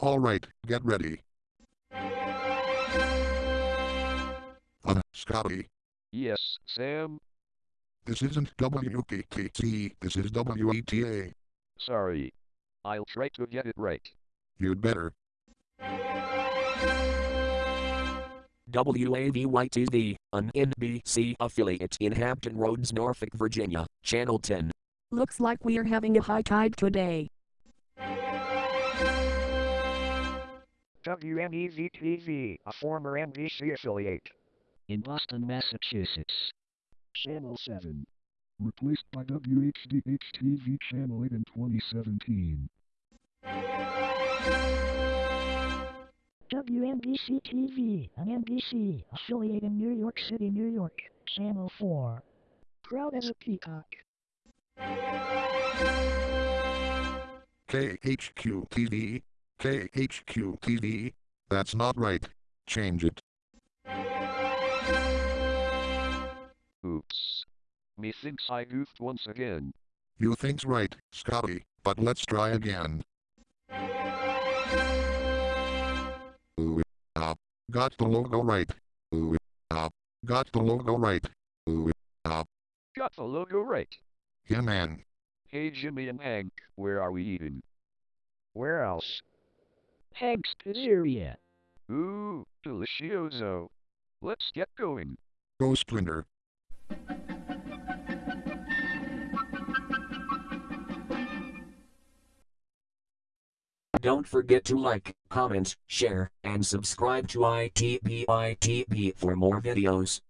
Alright, get ready. Uh, Scotty, Yes, Sam? this isn't WKTC, this is WETA. Sorry. I'll try to get it right. You'd better. WAVY-TV, an NBC affiliate in Hampton Roads, Norfolk, Virginia, Channel 10. Looks like we're having a high tide today. WNEV-TV, a former NBC affiliate. in Boston, Massachusetts. Channel 7. Replaced by WHDH-TV Channel 8 in 2017. WNBC-TV, an NBC affiliate in New York City, New York. Channel 4. Proud as a peacock. KHQ TV, KHQ TV. That's not right. Change it. Oops. Methinks I goofed once again. You think's right, Scotty, but let's try again. Ooh, ah, got the logo right. Ooh, ah, got the logo right. Ooh, ah, Got the logo right. yeah man. Hey Jimmy and Hank, where are we eating? Where else? Hank's Pizzeria. Ooh, delicioso. Let's get going. Go Splinter. Don't forget to like, comment, share, and subscribe to ITBITB for more videos.